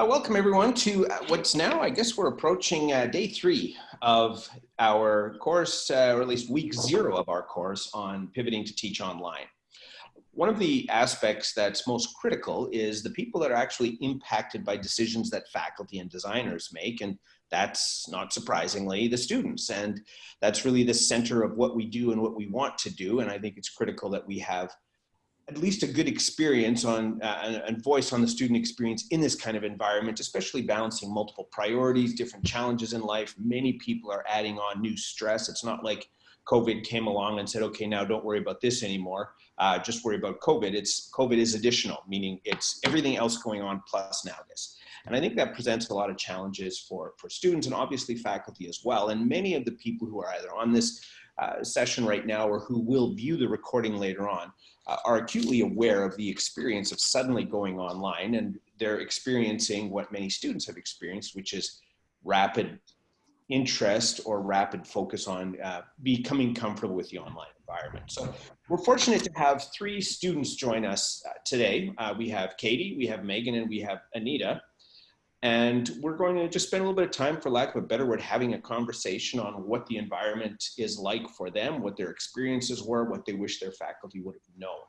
Uh, welcome everyone to uh, what's now, I guess we're approaching uh, day three of our course, uh, or at least week zero of our course on pivoting to teach online. One of the aspects that's most critical is the people that are actually impacted by decisions that faculty and designers make. And that's not surprisingly the students. And that's really the center of what we do and what we want to do. And I think it's critical that we have at least a good experience on uh, and voice on the student experience in this kind of environment, especially balancing multiple priorities, different challenges in life. Many people are adding on new stress. It's not like COVID came along and said, okay, now don't worry about this anymore. Uh, just worry about COVID. It's COVID is additional, meaning it's everything else going on plus now this. And I think that presents a lot of challenges for, for students and obviously faculty as well. And many of the people who are either on this uh, session right now or who will view the recording later on uh, are acutely aware of the experience of suddenly going online and they're experiencing what many students have experienced, which is rapid interest or rapid focus on uh, becoming comfortable with the online environment. So we're fortunate to have three students join us uh, today. Uh, we have Katie, we have Megan, and we have Anita. And we're going to just spend a little bit of time, for lack of a better word, having a conversation on what the environment is like for them, what their experiences were, what they wish their faculty would have known.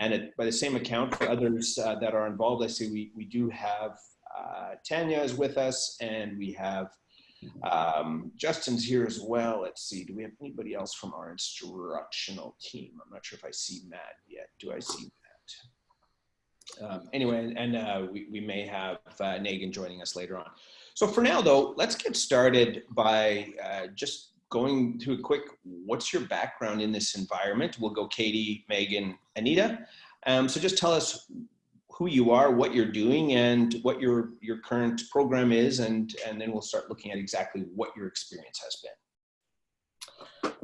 And it, by the same account, for others uh, that are involved, I see we, we do have uh, Tanya is with us and we have um, Justin's here as well. Let's see, do we have anybody else from our instructional team? I'm not sure if I see Matt yet. Do I see? Um, anyway, and uh, we, we may have uh, Nagan joining us later on. So for now though, let's get started by uh, just going to a quick, what's your background in this environment? We'll go Katie, Megan, Anita. Um, so just tell us who you are, what you're doing, and what your, your current program is, and, and then we'll start looking at exactly what your experience has been.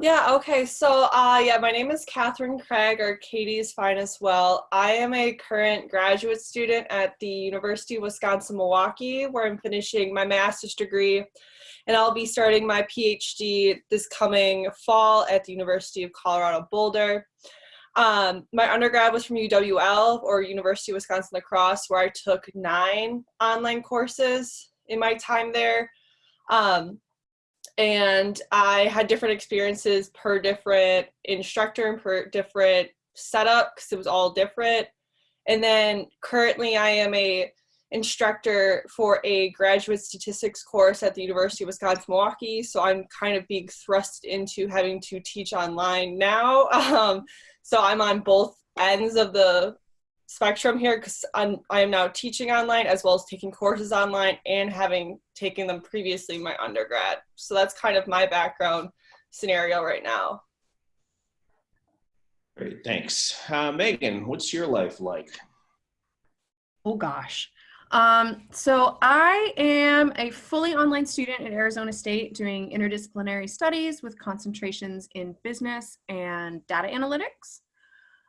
Yeah, okay. So, uh, yeah, my name is Catherine Craig, or Katie is fine as well. I am a current graduate student at the University of Wisconsin-Milwaukee, where I'm finishing my master's degree, and I'll be starting my PhD this coming fall at the University of Colorado Boulder. Um, my undergrad was from UWL, or University of Wisconsin-La Crosse, where I took nine online courses in my time there. Um, and I had different experiences per different instructor and per different setup because it was all different. And then currently I am a instructor for a graduate statistics course at the University of Wisconsin-Milwaukee. So I'm kind of being thrust into having to teach online now. Um, so I'm on both ends of the spectrum here because I'm I am now teaching online as well as taking courses online and having taken them previously in my undergrad. So that's kind of my background scenario right now. Great, thanks. Uh, Megan, what's your life like? Oh gosh. Um, so I am a fully online student at Arizona State doing interdisciplinary studies with concentrations in business and data analytics.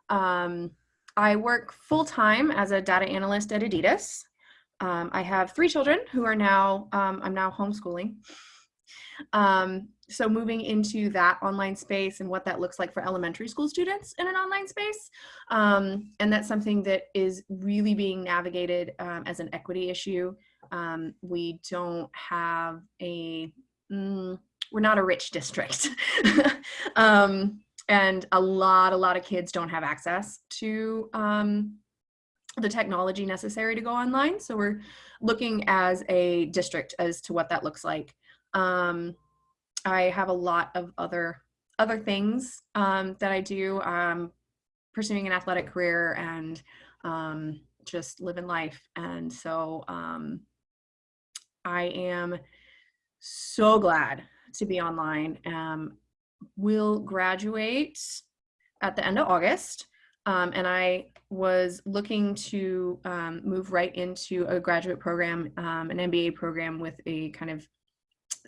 Um, I work full time as a data analyst at Adidas. Um, I have three children who are now, um, I'm now homeschooling. Um, so moving into that online space and what that looks like for elementary school students in an online space. Um, and that's something that is really being navigated um, as an equity issue. Um, we don't have a, mm, we're not a rich district. and a lot a lot of kids don't have access to um, the technology necessary to go online. So we're looking as a district as to what that looks like. Um, i have a lot of other other things um, that i do. Pursuing an athletic career and um, just living life. And so um, i am so glad to be online. Um, will graduate at the end of August. Um, and I was looking to um, move right into a graduate program, um, an MBA program with a kind of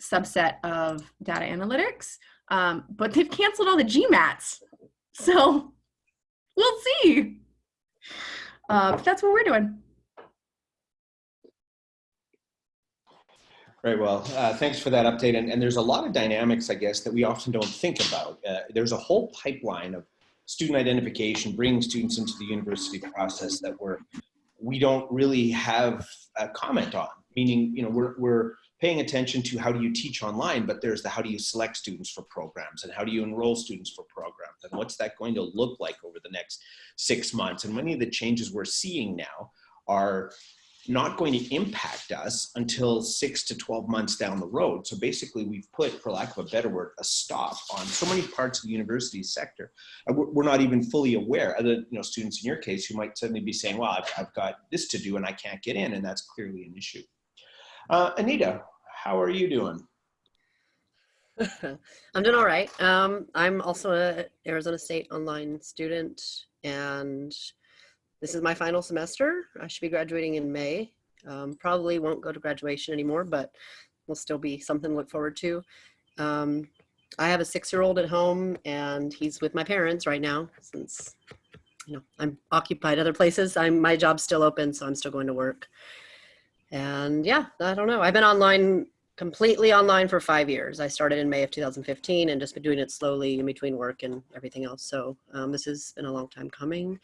subset of data analytics. Um, but they've canceled all the GMATs. So we'll see. Uh, but that's what we're doing. Very well. Uh, thanks for that update. And, and, there's a lot of dynamics, I guess, that we often don't think about. Uh, there's a whole pipeline of student identification, bringing students into the university process that we're we don't really have a comment on. Meaning, you know, we're we're paying attention to how do you teach online, but there's the how do you select students for programs and how do you enroll students for programs and what's that going to look like over the next six months. And many of the changes we're seeing now are not going to impact us until six to 12 months down the road. So basically we've put, for lack of a better word, a stop on so many parts of the university sector. And we're not even fully aware, other you know, students in your case who might suddenly be saying, well, I've, I've got this to do and I can't get in, and that's clearly an issue. Uh, Anita, how are you doing? I'm doing all right. Um, I'm also a Arizona State online student, and this is my final semester. I should be graduating in May. Um, probably won't go to graduation anymore, but will still be something to look forward to. Um, I have a six-year-old at home, and he's with my parents right now since you know I'm occupied other places. I'm my job's still open, so I'm still going to work. And yeah, I don't know. I've been online completely online for five years. I started in May of 2015 and just been doing it slowly in between work and everything else. So um, this has been a long time coming.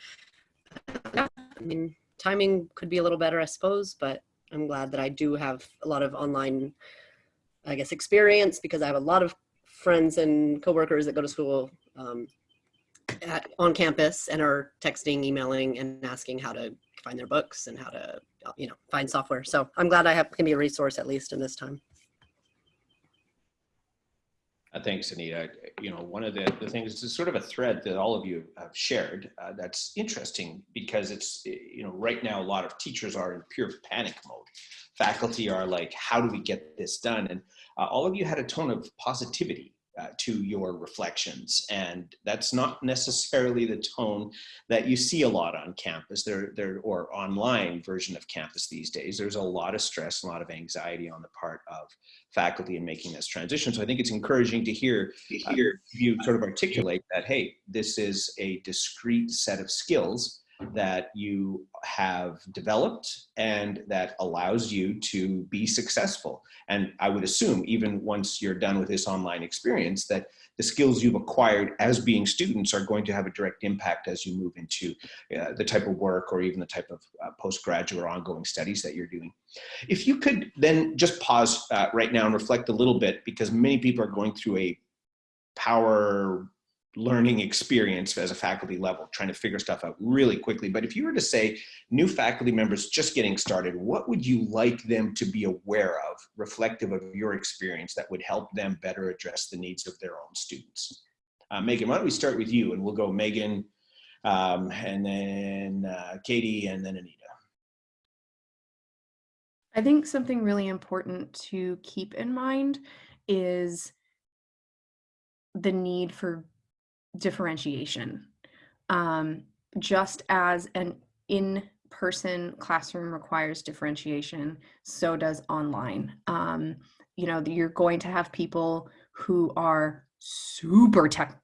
I mean, timing could be a little better, I suppose, but I'm glad that I do have a lot of online, I guess, experience because I have a lot of friends and coworkers that go to school um, at, on campus and are texting, emailing, and asking how to find their books and how to, you know, find software. So I'm glad I have can be a resource at least in this time. Uh, thanks, Anita. You know, one of the, the things is sort of a thread that all of you have shared uh, that's interesting because it's, you know, right now a lot of teachers are in pure panic mode. Faculty are like, how do we get this done? And uh, all of you had a tone of positivity uh, to your reflections. And that's not necessarily the tone that you see a lot on campus there, there or online version of campus these days. There's a lot of stress, a lot of anxiety on the part of faculty in making this transition. So I think it's encouraging to hear, to hear you sort of articulate that, hey, this is a discrete set of skills that you have developed and that allows you to be successful. And I would assume even once you're done with this online experience that the skills you've acquired as being students are going to have a direct impact as you move into uh, the type of work or even the type of uh, postgraduate or ongoing studies that you're doing. If you could then just pause uh, right now and reflect a little bit because many people are going through a power learning experience as a faculty level, trying to figure stuff out really quickly. But if you were to say new faculty members just getting started, what would you like them to be aware of, reflective of your experience that would help them better address the needs of their own students? Uh, Megan, why don't we start with you and we'll go Megan um, and then uh, Katie and then Anita. I think something really important to keep in mind is the need for differentiation. Um, just as an in-person classroom requires differentiation, so does online. Um, you know, you're going to have people who are super tech,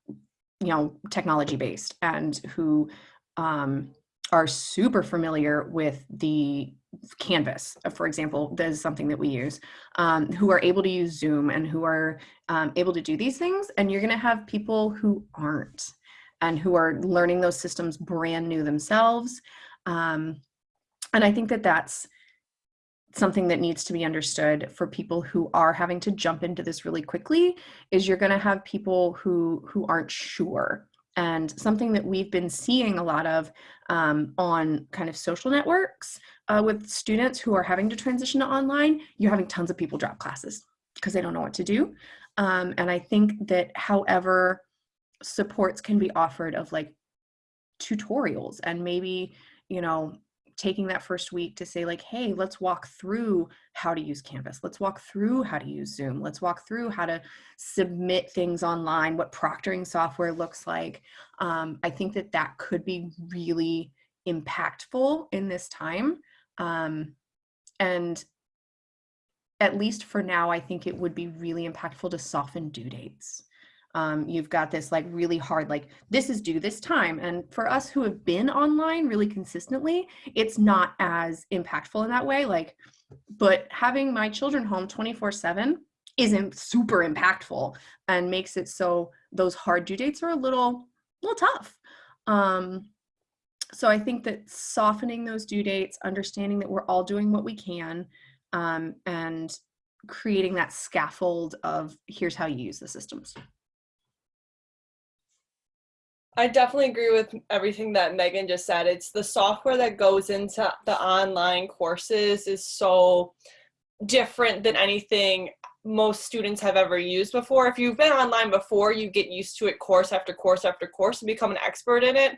you know, technology based and who um, are super familiar with the Canvas, uh, for example, that is something that we use, um, who are able to use Zoom and who are um, able to do these things. And you're gonna have people who aren't and who are learning those systems brand new themselves. Um, and I think that that's something that needs to be understood for people who are having to jump into this really quickly is you're gonna have people who, who aren't sure and something that we've been seeing a lot of um, on kind of social networks uh, with students who are having to transition to online, you're having tons of people drop classes because they don't know what to do. Um, and I think that however supports can be offered of like tutorials and maybe, you know, taking that first week to say like, hey, let's walk through how to use Canvas. Let's walk through how to use Zoom. Let's walk through how to submit things online, what proctoring software looks like. Um, I think that that could be really impactful in this time. Um, and at least for now, I think it would be really impactful to soften due dates um, you've got this like really hard like this is due this time and for us who have been online really consistently it's not as impactful in that way like but having my children home 24 7 isn't super impactful and makes it so those hard due dates are a little a little tough um so I think that softening those due dates, understanding that we're all doing what we can, um, and creating that scaffold of here's how you use the systems. I definitely agree with everything that Megan just said. It's the software that goes into the online courses is so different than anything most students have ever used before. If you've been online before, you get used to it course after course after course and become an expert in it.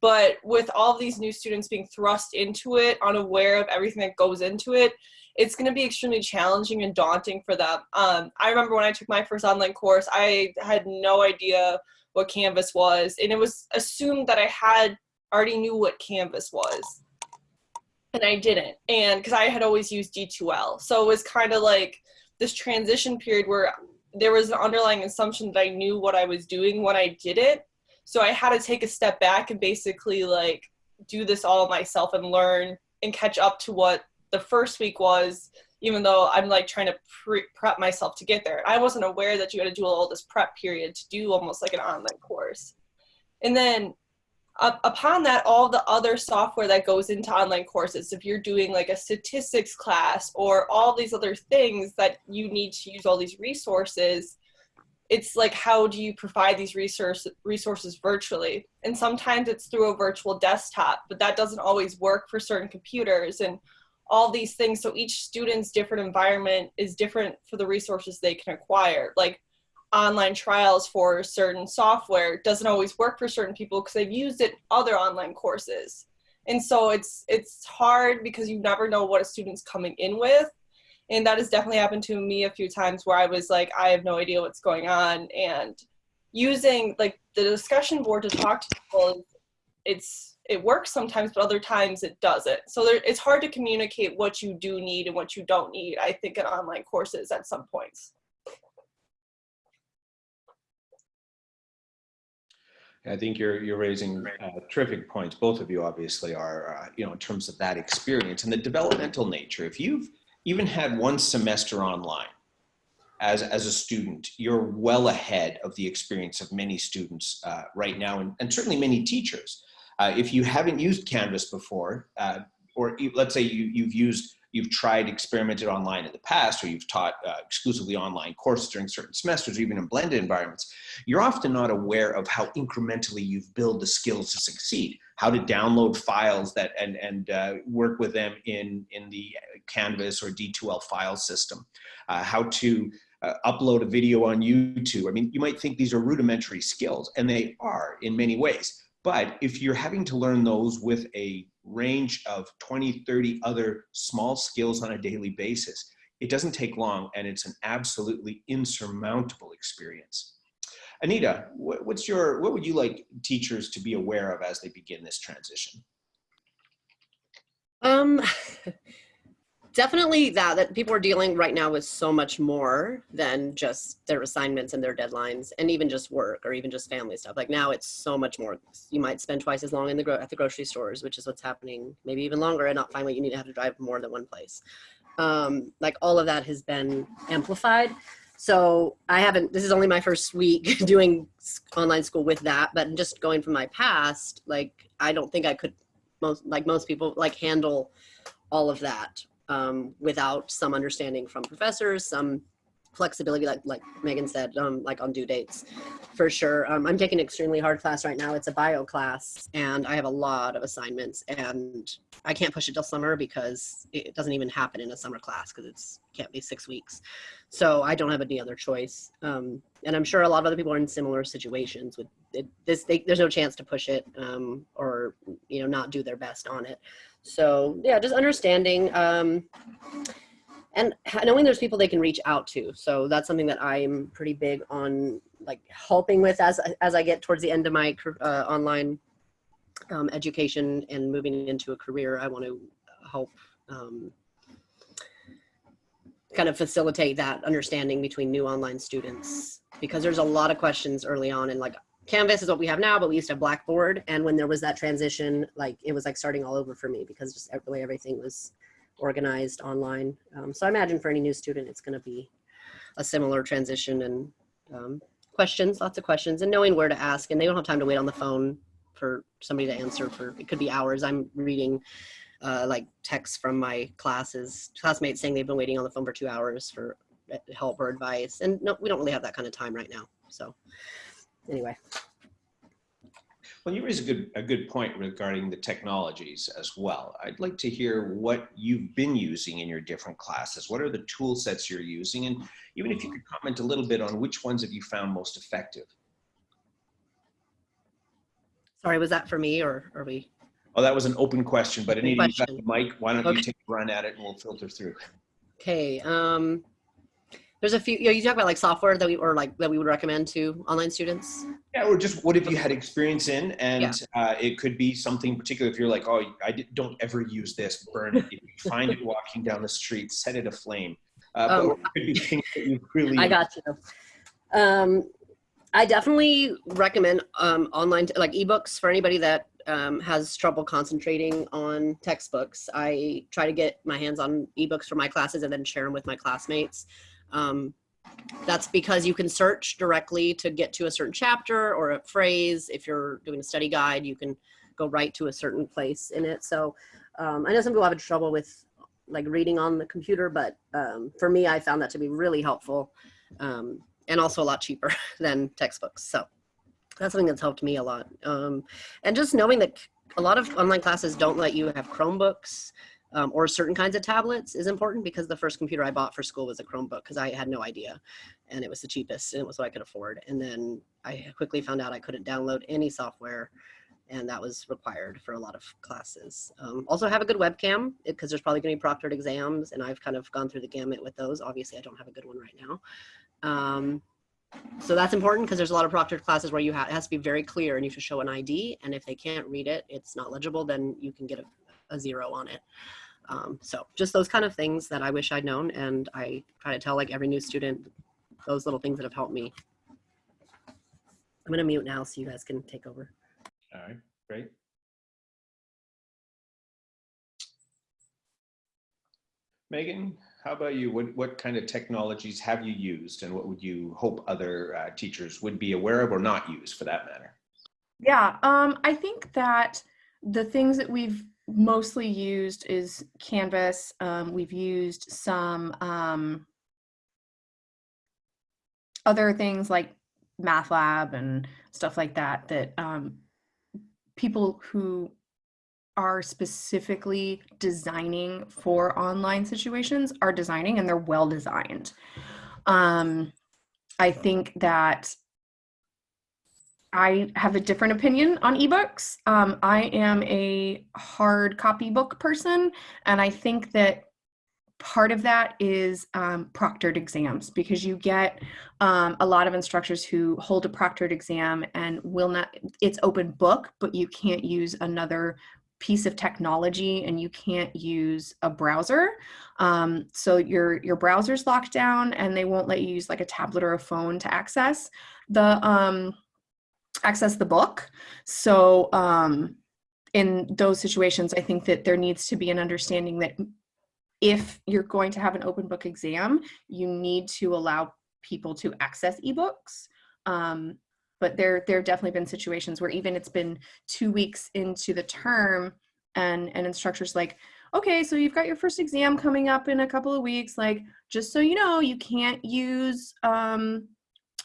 But with all these new students being thrust into it, unaware of everything that goes into it, it's going to be extremely challenging and daunting for them. Um, I remember when I took my first online course, I had no idea what Canvas was, and it was assumed that I had already knew what Canvas was, and I didn't. And because I had always used D2L, so it was kind of like this transition period where there was an underlying assumption that I knew what I was doing when I did it. So I had to take a step back and basically like do this all myself and learn and catch up to what the first week was even though I'm like trying to pre- prep myself to get there. I wasn't aware that you had to do all this prep period to do almost like an online course. And then uh, upon that, all the other software that goes into online courses, if you're doing like a statistics class or all these other things that you need to use all these resources, it's like how do you provide these resource, resources virtually? And sometimes it's through a virtual desktop, but that doesn't always work for certain computers. And all these things. So each student's different environment is different for the resources they can acquire. Like online trials for certain software doesn't always work for certain people because they've used it in other online courses. And so it's it's hard because you never know what a student's coming in with. And that has definitely happened to me a few times where I was like, I have no idea what's going on. And using like the discussion board to talk to people, it's it works sometimes, but other times it doesn't. So there, it's hard to communicate what you do need and what you don't need, I think, in online courses at some points. I think you're you're raising uh, terrific points. Both of you obviously are, uh, you know, in terms of that experience and the developmental nature. If you've even had one semester online as as a student, you're well ahead of the experience of many students uh, right now, and, and certainly many teachers. Uh, if you haven't used Canvas before, uh, or let's say you, you've used, you've tried experimented online in the past, or you've taught uh, exclusively online courses during certain semesters, or even in blended environments, you're often not aware of how incrementally you've built the skills to succeed, how to download files that and, and uh, work with them in, in the Canvas or D2L file system, uh, how to uh, upload a video on YouTube. I mean, you might think these are rudimentary skills, and they are in many ways. But if you're having to learn those with a range of 20, 30 other small skills on a daily basis, it doesn't take long and it's an absolutely insurmountable experience. Anita, what's your, what would you like teachers to be aware of as they begin this transition? Um, definitely that that people are dealing right now with so much more than just their assignments and their deadlines and even just work or even just family stuff. Like now it's so much more. You might spend twice as long in the at the grocery stores which is what's happening maybe even longer and not find what you need to have to drive more than one place. Um, like all of that has been amplified. So i haven't this is only my first week doing online school with that but just going from my past like i don't think i could most like most people like handle all of that um, without some understanding from professors, some flexibility, like, like Megan said, um, like on due dates, for sure. Um, I'm taking an extremely hard class right now. It's a bio class, and I have a lot of assignments, and I can't push it till summer because it doesn't even happen in a summer class because it's can't be six weeks. So I don't have any other choice. Um, and I'm sure a lot of other people are in similar situations with it, this. They, there's no chance to push it um, or you know not do their best on it. So yeah, just understanding um, and knowing there's people they can reach out to. So that's something that I'm pretty big on, like helping with as as I get towards the end of my uh, online um, education and moving into a career. I want to help um, kind of facilitate that understanding between new online students because there's a lot of questions early on and like Canvas is what we have now, but we used to have Blackboard. And when there was that transition, like it was like starting all over for me because just the way everything was organized online. Um, so I imagine for any new student, it's going to be a similar transition and um, questions, lots of questions and knowing where to ask and they don't have time to wait on the phone for somebody to answer for, it could be hours. I'm reading uh, like texts from my classes, classmates saying they've been waiting on the phone for two hours for uh, help or advice. And no, we don't really have that kind of time right now. So anyway. Well, you raise a good, a good point regarding the technologies as well. I'd like to hear what you've been using in your different classes. What are the tool sets you're using? And even if you could comment a little bit on which ones have you found most effective? Sorry, was that for me or are we? Oh, that was an open question, but Anita, you got the mic. Why don't Okay. you take a run at it and we'll filter through. Okay. Um, there's a few, you know, you talk about like software that we, or like that we would recommend to online students. Yeah, or just what have you had experience in? And uh, it could be something particular. If you're like, oh, I don't ever use this, burn it. If you find it walking down the street, set it aflame. Uh, but Oh. it could be things that you really. I got you. Um, I definitely recommend um, online, like ebooks for anybody that um, has trouble concentrating on textbooks. I try to get my hands on ebooks for my classes and then share them with my classmates. Um, that's because you can search directly to get to a certain chapter or a phrase. If you're doing a study guide, you can go right to a certain place in it. So um, I know some people have trouble with like reading on the computer, but um, for me, I found that to be really helpful um, and also a lot cheaper than textbooks. So that's something that's helped me a lot. Um, and just knowing that a lot of online classes don't let you have Chromebooks um, or certain kinds of tablets is important because the first computer I bought for school was a Chromebook because I had no idea and it was the cheapest and it was what I could afford. And then I quickly found out I couldn't download any software and that was required for a lot of classes. Um, also have a good webcam because there's probably gonna be proctored exams and I've kind of gone through the gamut with those. Obviously I don't have a good one right now. Um, so that's important because there's a lot of proctored classes where you have, it has to be very clear and you should show an ID. And if they can't read it, it's not legible, then you can get a, a zero on it. Um, so just those kind of things that I wish I'd known. And I try to tell like every new student, those little things that have helped me. I'm gonna mute now so you guys can take over. All right, great. Megan, how about you? What, what kind of technologies have you used and what would you hope other uh, teachers would be aware of or not use for that matter? Yeah, um, I think that the things that we've mostly used is Canvas. Um, we've used some um, other things like MathLab and stuff like that that um, people who are specifically designing for online situations are designing and they're well designed. Um, I think that I have a different opinion on ebooks. Um, I am a hard copy book person, and I think that part of that is um, proctored exams because you get um, a lot of instructors who hold a proctored exam and will not, it's open book, but you can't use another piece of technology and you can't use a browser. Um, so your, your browser's locked down and they won't let you use like a tablet or a phone to access the, um, access the book. So um, in those situations, I think that there needs to be an understanding that if you're going to have an open book exam, you need to allow people to access ebooks. Um, but there, there have definitely been situations where even it's been two weeks into the term and an instructor's like, okay, so you've got your first exam coming up in a couple of weeks. Like, just so you know, you can't use um,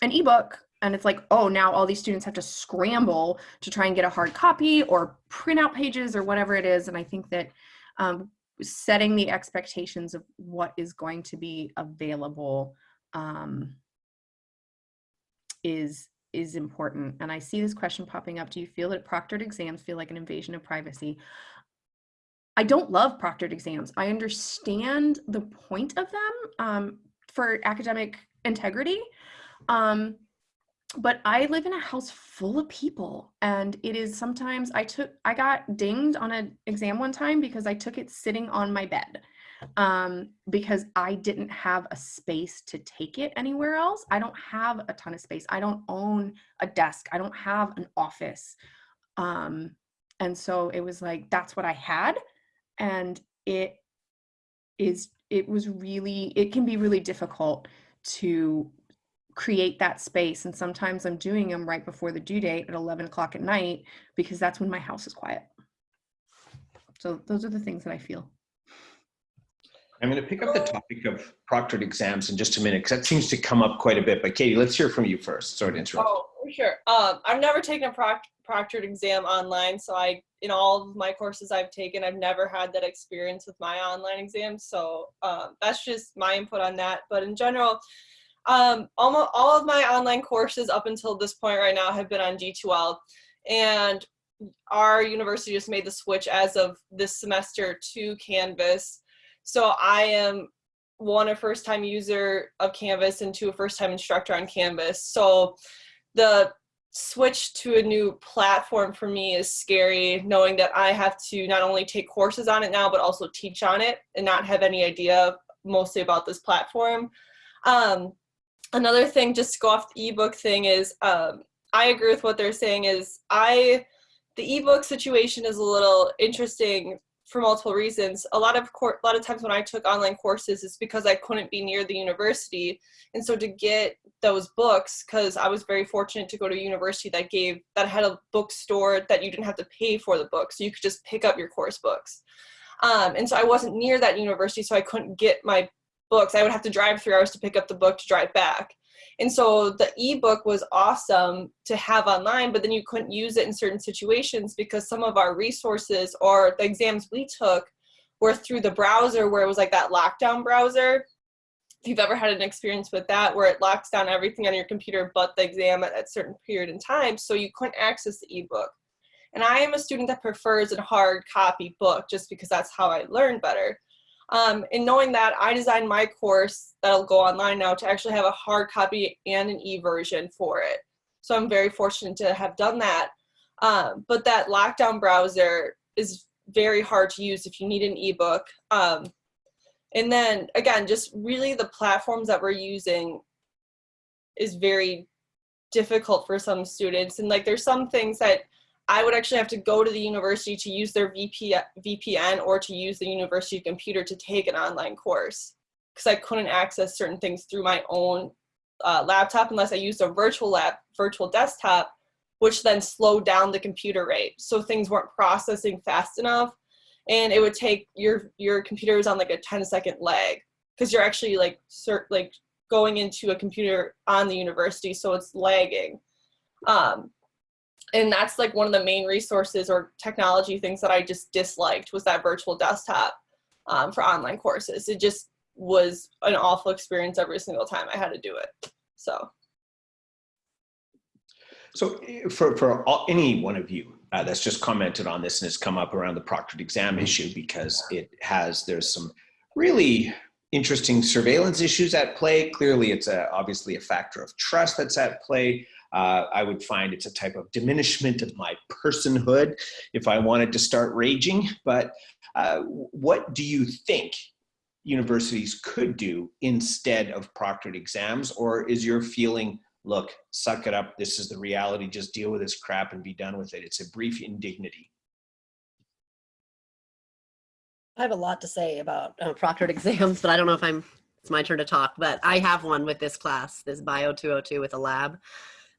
an ebook and it's like oh now all these students have to scramble to try and get a hard copy or print out pages or whatever it is. And i think that um, setting the expectations of what is going to be available um, is is important. And i see this question popping up. Do you feel that proctored exams feel like an invasion of privacy? I don't love proctored exams. I understand the point of them um, for academic integrity. Um, but I live in a house full of people and it is sometimes I took I got dinged on an exam one time because I took it sitting on my bed um, because I didn't have a space to take it anywhere else. I don't have a ton of space. I don't own a desk. I don't have an office. Um, and so it was like that's what I had and it is it was really it can be really difficult to create that space. And sometimes I'm doing them right before the due date at 11 o'clock at night because that's when my house is quiet. So those are the things that I feel. I'm going to pick up the topic of proctored exams in just a minute because that seems to come up quite a bit. But Katie, let's hear from you first. Sorry to interrupt. Oh, for sure. Um, I've never taken a proct- proctored exam online, so I, in all of my courses I've taken, I've never had that experience with my online exams. So um, that's just my input on that. But in general, um, almost all of my online courses up until this point right now have been on D2L, and our university just made the switch as of this semester to Canvas. So I am one a first time user of Canvas and two a first time instructor on Canvas. So the switch to a new platform for me is scary knowing that I have to not only take courses on it now but also teach on it and not have any idea mostly about this platform. Um, another thing just to go off the ebook thing is um, I agree with what they're saying is I the ebook situation is a little interesting for multiple reasons. A lot of a lot of times when I took online courses, it's because I couldn't be near the university, and so to get those books, because I was very fortunate to go to a university that gave that had a bookstore that you didn't have to pay for the books, so you could just pick up your course books. Um, and so I wasn't near that university, so I couldn't get my books. I would have to drive three hours to pick up the book to drive back. And so the ebook was awesome to have online, but then you couldn't use it in certain situations because some of our resources or the exams we took were through the browser where it was like that lockdown browser. If you've ever had an experience with that where it locks down everything on your computer but the exam at a certain period in time, so you couldn't access the ebook. And I am a student that prefers a hard copy book just because that's how I learn better. Um, and knowing that, I designed my course that'll go online now to actually have a hard copy and an e-version for it. So I'm very fortunate to have done that. Um, but that lockdown browser is very hard to use if you need an ebook. Um, and then again, just really the platforms that we're using is very difficult for some students. And like there's some things that I would actually have to go to the university to use their VPN or to use the university computer to take an online course because I couldn't access certain things through my own uh, laptop unless I used a virtual lab, virtual desktop, which then slowed down the computer rate. So things weren't processing fast enough and it would take your, your computer was on like a 10 second lag because you're actually like, cert, like going into a computer on the university. So it's lagging. Um, and that's like one of the main resources or technology things that I just disliked was that virtual desktop um, for online courses. It just was an awful experience every single time I had to do it. So. So eh, for, for all, any one of you uh, that's just commented on this and has come up around the proctored exam issue because it has, there's some really interesting surveillance issues at play. Clearly, it's a, obviously a factor of trust that's at play. Uh, I would find it's a type of diminishment of my personhood if I wanted to start raging. But uh, what do you think universities could do instead of proctored exams? Or is your feeling, look, suck it up, this is the reality, just deal with this crap and be done with it? It's a brief indignity. I have a lot to say about uh, proctored exams, but I don't know if I'm, it's my turn to talk, but I have one with this class, this Bio 202 with a lab.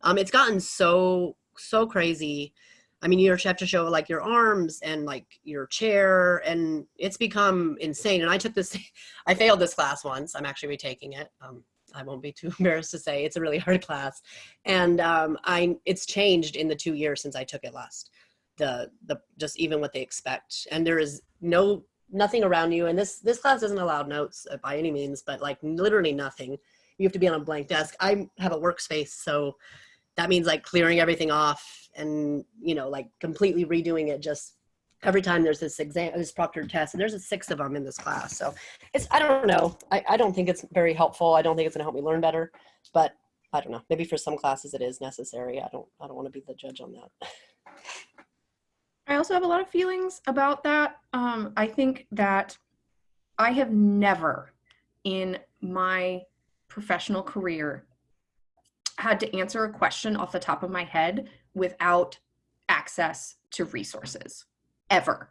Um, it's gotten so, so crazy. I mean, you have to show like your arms and like your chair and it's become insane. And I took this, I failed this class once. I'm actually retaking it. Um, I won't be too embarrassed to say it's a really hard class. And um, I, it's changed in the two years since I took it last. The, the, just even what they expect. And there is no, nothing around you. And this, this class doesn't allow notes uh, by any means, but like literally nothing. You have to be on a blank desk. I have a workspace, so that means like clearing everything off and, you know, like completely redoing it just every time there's this exam, this proctor test, and there's a six of them in this class. So it's, I don't know. I, I don't think it's very helpful. I don't think it's gonna help me learn better, but I don't know. Maybe for some classes it is necessary. I don't, I don't want to be the judge on that. I also have a lot of feelings about that. Um, I think that I have never in my professional career had to answer a question off the top of my head without access to resources ever.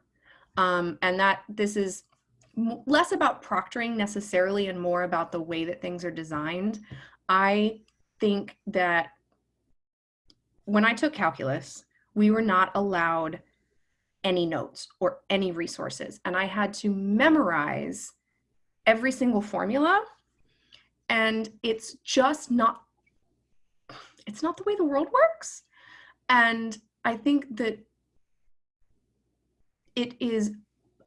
Um, and that this is less about proctoring necessarily and more about the way that things are designed. I think that when I took calculus, we were not allowed any notes or any resources. And I had to memorize every single formula. And it's just not, it's not the way the world works. And I think that it is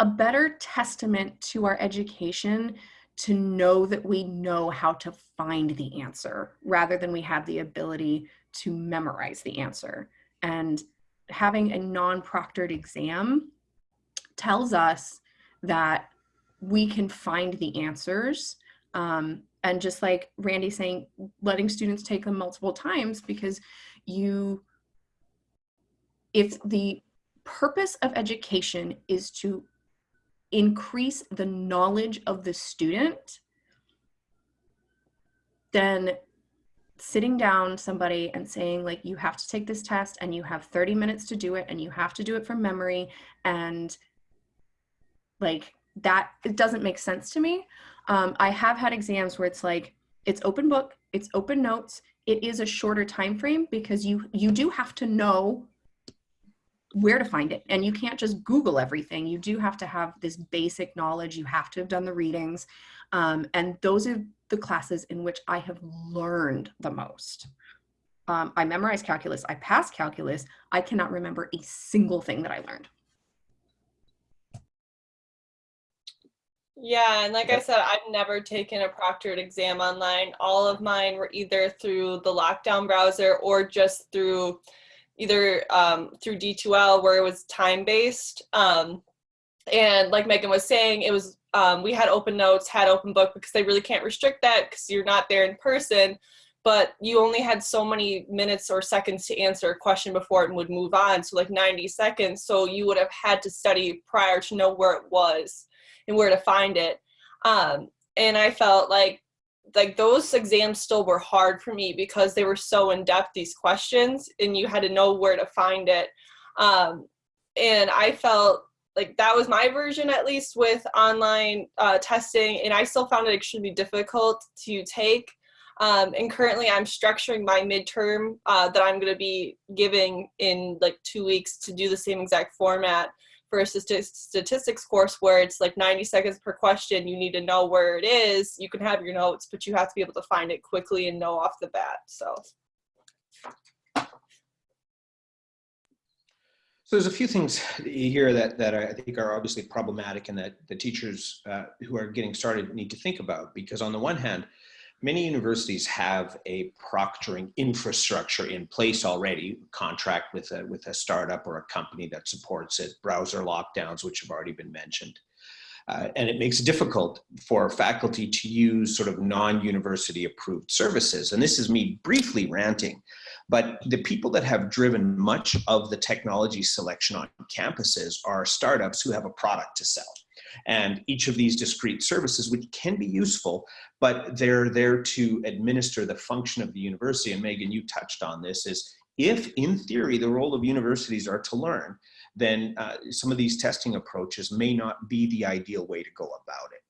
a better testament to our education to know that we know how to find the answer rather than we have the ability to memorize the answer. And having a non-proctored exam tells us that we can find the answers. Um, and just like Randy saying, letting students take them multiple times because you, if the purpose of education is to increase the knowledge of the student, then sitting down somebody and saying like you have to take this test and you have 30 minutes to do it and you have to do it from memory and like that it doesn't make sense to me. Um, i have had exams where it's like it's open book it's open notes it is a shorter time frame because you you do have to know where to find it. And you can't just google everything. You do have to have this basic knowledge. You have to have done the readings. Um, and those are the classes in which I have learned the most. Um, I memorized calculus, I passed calculus, I cannot remember a single thing that I learned. Yeah, and like I said, I've never taken a proctored exam online. All of mine were either through the lockdown browser or just through either um, through D2L where it was time-based. Um, and like Megan was saying, it was um, we had open notes, had open book because they really can't restrict that because you're not there in person. But you only had so many minutes or seconds to answer a question before it would move on. So like 90 seconds. So you would have had to study prior to know where it was and where to find it. Um, and I felt like like those exams still were hard for me because they were so in depth these questions and you had to know where to find it. Um, and i felt like that was my version at least with online uh, testing and i still found it extremely difficult to take. Um, and currently i'm structuring my midterm uh, that i'm going to be giving in like two weeks to do the same exact format for a statistics course where it's like 90 seconds per question you need to know where it is you can have your notes but you have to be able to find it quickly and know off the bat so. So there's a few things here that, that I think are obviously problematic and that the teachers uh, who are getting started need to think about because on the one hand, many universities have a proctoring infrastructure in place already, contract with a, with a startup or a company that supports it, browser lockdowns, which have already been mentioned. Uh, and it makes it difficult for faculty to use sort of non-university approved services. And this is me briefly ranting but the people that have driven much of the technology selection on campuses are startups who have a product to sell. And each of these discrete services, which can be useful, but they're there to administer the function of the university. And Megan, you touched on this, is if in theory the role of universities are to learn, then uh, some of these testing approaches may not be the ideal way to go about it.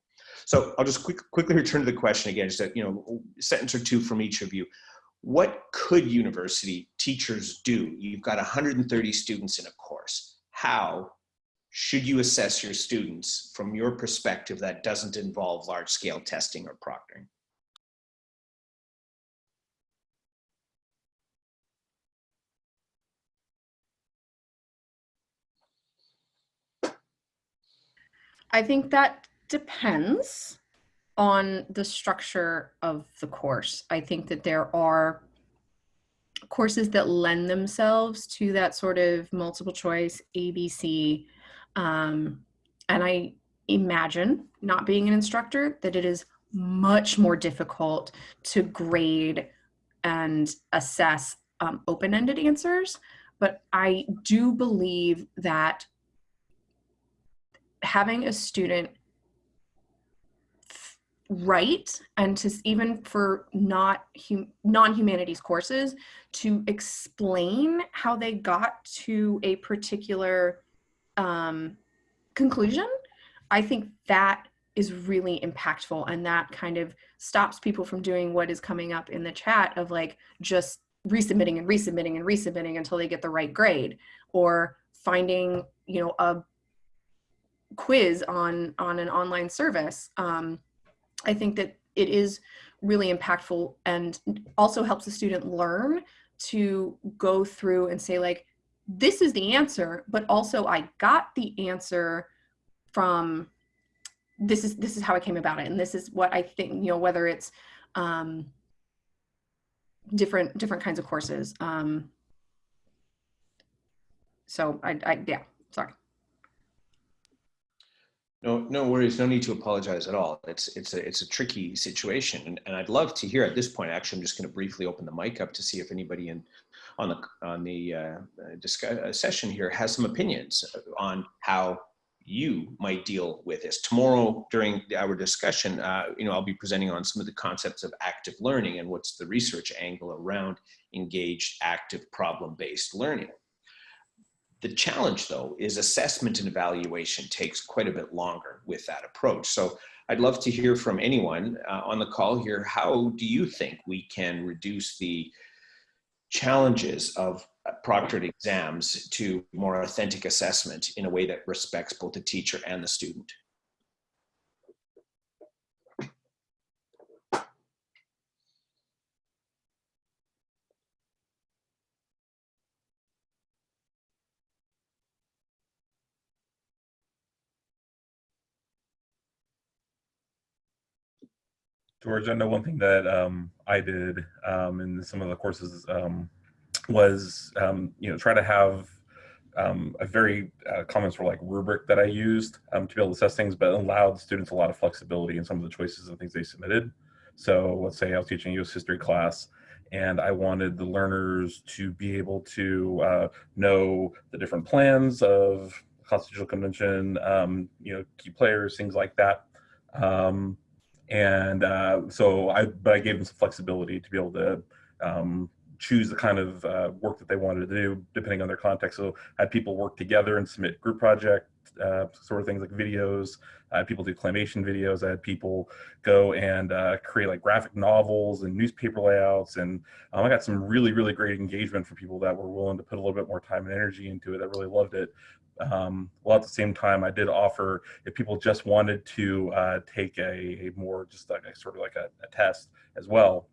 So I'll just quick, quickly return to the question again, just a you know, sentence or two from each of you what could university teachers do? You've got 130 students in a course. How should you assess your students from your perspective that doesn't involve large scale testing or proctoring? I think that depends on the structure of the course. I think that there are courses that lend themselves to that sort of multiple choice ABC. Um, and I imagine, not being an instructor, that it is much more difficult to grade and assess um, open-ended answers. But I do believe that having a student write and to even for not hum, non-humanities courses to explain how they got to a particular um, conclusion i think that is really impactful and that kind of stops people from doing what is coming up in the chat of like just resubmitting and resubmitting and resubmitting until they get the right grade or finding you know a quiz on on an online service. Um, i think that it is really impactful and also helps the student learn to go through and say like this is the answer but also i got the answer from this is this is how i came about it and this is what i think you know whether it's um different different kinds of courses um so i i yeah sorry No, no worries. No need to apologize at all. It's it's a it's a tricky situation, and, and I'd love to hear at this point. Actually, I'm just going to briefly open the mic up to see if anybody in on the on the uh, uh, session here has some opinions on how you might deal with this. Tomorrow during our discussion, uh, you know, I'll be presenting on some of the concepts of active learning and what's the research angle around engaged, active, problem-based learning. The challenge though is assessment and evaluation takes quite a bit longer with that approach. So I'd love to hear from anyone uh, on the call here. How do you think we can reduce the challenges of uh, proctored exams to more authentic assessment in a way that respects both the teacher and the student? George, I know one thing that um, I did um, in some of the courses um, was, um, you know, try to have um, a very uh, common sort of like rubric that I used um, to be able to assess things, but allowed students a lot of flexibility in some of the choices and things they submitted. So let's say I was teaching a U.S. history class and I wanted the learners to be able to uh, know the different plans of Constitutional Convention, you know, key players, things like that. And uh, so I, but I gave them some flexibility to be able to um, choose the kind of uh, work that they wanted to do depending on their context. So I had people work together and submit group project uh, sort of things like videos. I had people do claymation videos. I had people go and uh, create like graphic novels and newspaper layouts. And um, I got some really, really great engagement from people that were willing to put a little bit more time and energy into it that really loved it. Um, well, at the same time, I did offer if people just wanted to uh, take a, a, more just like a sort of like a, a test as well,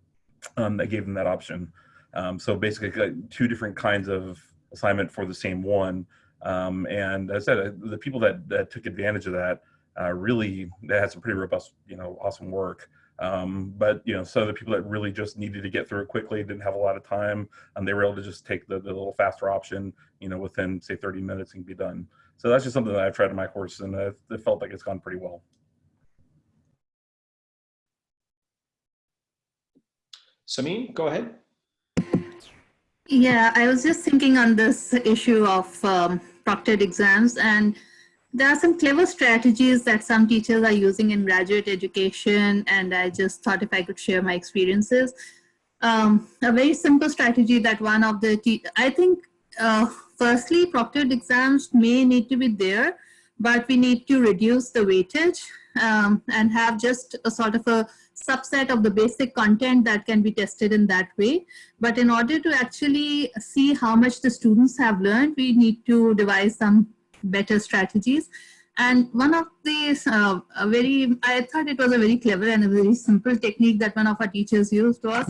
um, I gave them that option. Um, so basically, two different kinds of assignment for the same one. Um, and as I said, uh, the people that, that took advantage of that uh, really they had some pretty robust, you know, awesome work. Um, but you know, some of the people that really just needed to get through it quickly, didn't have a lot of time, and they were able to just take the, the little faster option, you know, within say 30 minutes and be done. So that's just something that I've tried in my course, and it felt like it's gone pretty well. Samin, go ahead. Yeah, I was just thinking on this issue of um, proctored exams and there are some clever strategies that some teachers are using in graduate education and I just thought if I could share my experiences. Um, a very simple strategy that one of the, I think uh, firstly proctored exams may need to be there, but we need to reduce the weightage um, and have just a sort of a subset of the basic content that can be tested in that way. But in order to actually see how much the students have learned, we need to devise some better strategies. And one of these, uh, very, I thought it was a very clever and a very simple technique that one of our teachers used was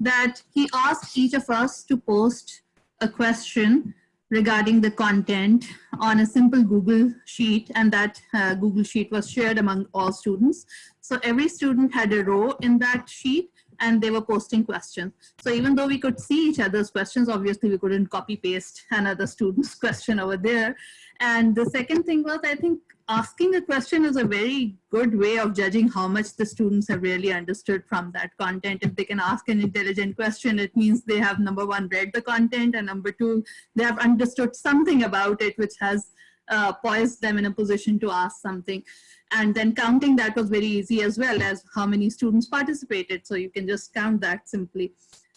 that he asked each of us to post a question regarding the content on a simple Google sheet and that uh, Google sheet was shared among all students. So every student had a row in that sheet and they were posting questions. So even though we could see each other's questions, obviously we couldn't copy paste another student's question over there. And the second thing was, I think asking a question is a very good way of judging how much the students have really understood from that content. If they can ask an intelligent question, it means they have number one, read the content and number two, they have understood something about it, which has uh, poised them in a position to ask something. And then counting that was very easy as well as how many students participated. So you can just count that simply.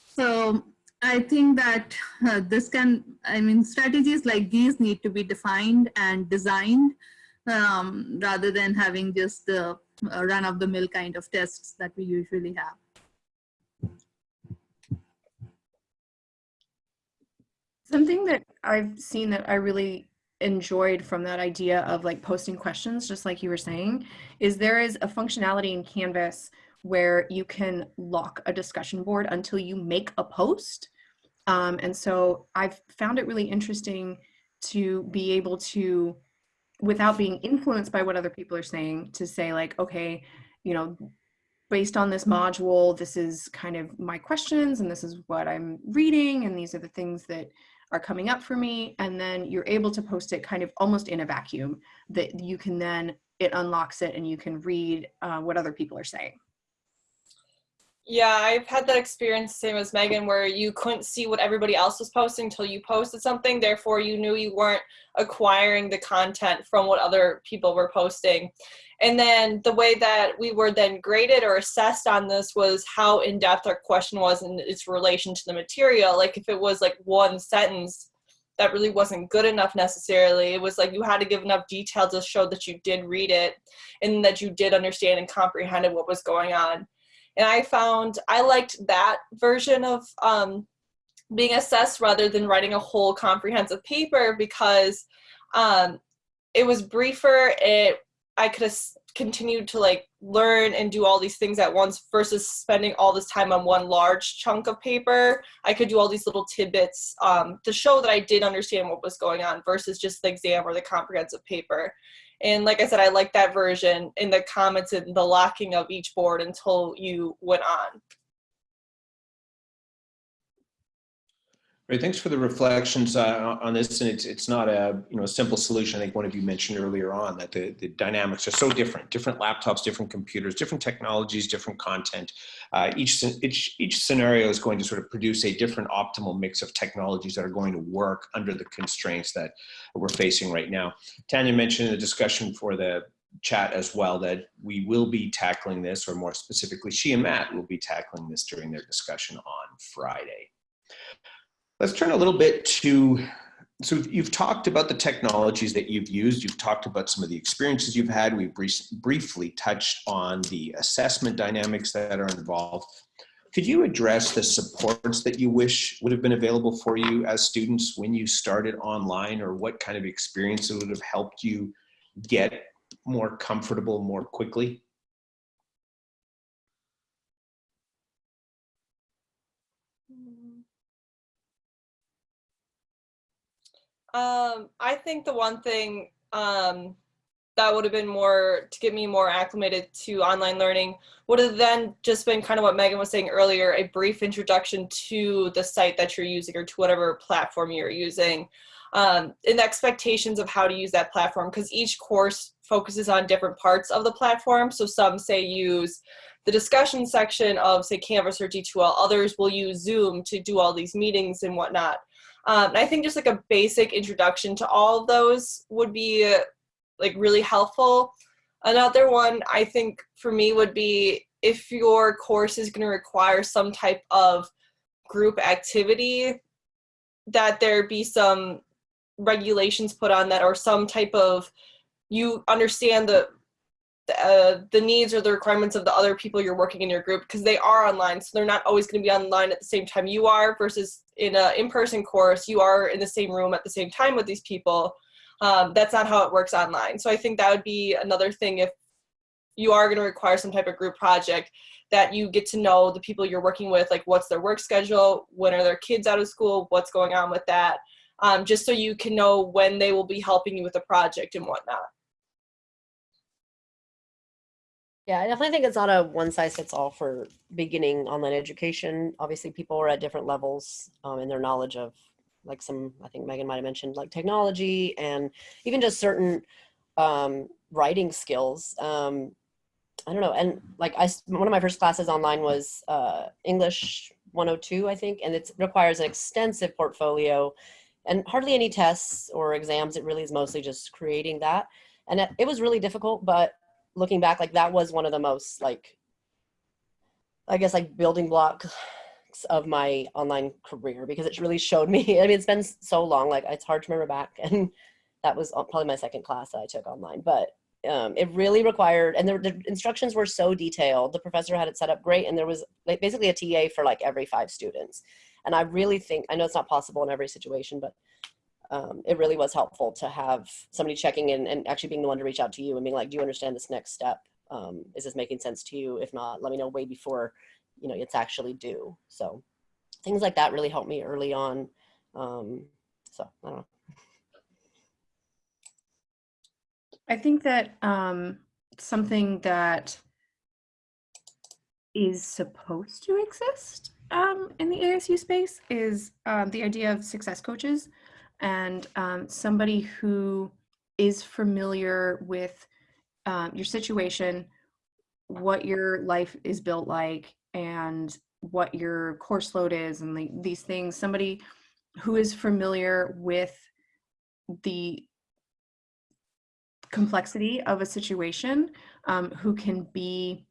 So I think that uh, this can, I mean, strategies like these need to be defined and designed um, rather than having just the uh, run of the mill kind of tests that we usually have. Something that I've seen that I really enjoyed from that idea of like posting questions, just like you were saying, is there is a functionality in Canvas where you can lock a discussion board until you make a post. Um, and so I've found it really interesting to be able to, without being influenced by what other people are saying, to say like, okay, you know, based on this module, this is kind of my questions and this is what I'm reading and these are the things that are coming up for me. And then you're able to post it kind of almost in a vacuum that you can then, it unlocks it and you can read uh, what other people are saying. Yeah, I've had that experience same as Megan where you couldn't see what everybody else was posting until you posted something. Therefore, you knew you weren't acquiring the content from what other people were posting. And then the way that we were then graded or assessed on this was how in depth our question was in its relation to the material. Like if it was like one sentence, that really wasn't good enough necessarily. It was like you had to give enough detail to show that you did read it and that you did understand and comprehended what was going on and I found I liked that version of um, being assessed rather than writing a whole comprehensive paper because um, it was briefer. It I could have continued to like learn and do all these things at once versus spending all this time on one large chunk of paper. I could do all these little tidbits um, to show that I did understand what was going on versus just the exam or the comprehensive paper. And like I said, I like that version in the comments and the locking of each board until you went on. Great, thanks for the reflections uh, on this. And it's it's not a you know a simple solution. I think one of you mentioned earlier on that the, the dynamics are so different. Different laptops, different computers, different technologies, different content. Uh, each each each scenario is going to sort of produce a different optimal mix of technologies that are going to work under the constraints that we're facing right now. Tanya mentioned in the discussion for the chat as well that we will be tackling this, or more specifically, she and Matt will be tackling this during their discussion on Friday. Let's turn a little bit to, so you've talked about the technologies that you've used. You've talked about some of the experiences you've had. We've briefly touched on the assessment dynamics that are involved. Could you address the supports that you wish would have been available for you as students when you started online or what kind of experience would have helped you get more comfortable more quickly? Mm. Um, I think the one thing um, that would have been more to get me more acclimated to online learning would have then just been kind of what Megan was saying earlier, a brief introduction to the site that you're using or to whatever platform you're using. Um, and the expectations of how to use that platform because each course focuses on different parts of the platform. So some say use the discussion section of say Canvas or D2L, others will use Zoom to do all these meetings and whatnot. Um, I think just like a basic introduction to all of those would be like really helpful. Another one I think for me would be if your course is going to require some type of group activity, that there be some regulations put on that or some type of you understand the uh, the needs or the requirements of the other people you're working in your group because they are online so they're not always going to be online at the same time you are versus in an in-person course you are in the same room at the same time with these people. Um, that's not how it works online. So i think that would be another thing if you are going to require some type of group project that you get to know the people you're working with like what's their work schedule when are their kids out of school what's going on with that um, just so you can know when they will be helping you with the project and whatnot Yeah, I definitely think it's not a one size fits all for beginning online education. Obviously, people are at different levels um, in their knowledge of, like some, I think Megan might have mentioned, like technology and even just certain um, writing skills. Um, I don't know. And like I, one of my first classes online was uh, English 102, I think, and it requires an extensive portfolio and hardly any tests or exams. It really is mostly just creating that. And it, it was really difficult, but looking back, like that was one of the most like, I guess like building blocks of my online career because it really showed me, I mean, it's been so long, like it's hard to remember back and that was probably my second class that I took online, but um, it really required, and the, the instructions were so detailed. The professor had it set up great, and there was like basically a TA for like every five students. And I really think, I know it's not possible in every situation, but um, it really was helpful to have somebody checking in and actually being the one to reach out to you and being like, do you understand this next step? Um, is this making sense to you? If not, let me know way before, you know, it's actually due. So things like that really helped me early on. Um, so I don't know. I think that um, something that is supposed to exist um, in the ASU space is um, the idea of success coaches and um, somebody who is familiar with um, your situation, what your life is built like, and what your course load is, and the, these things. Somebody who is familiar with the complexity of a situation, um, who can be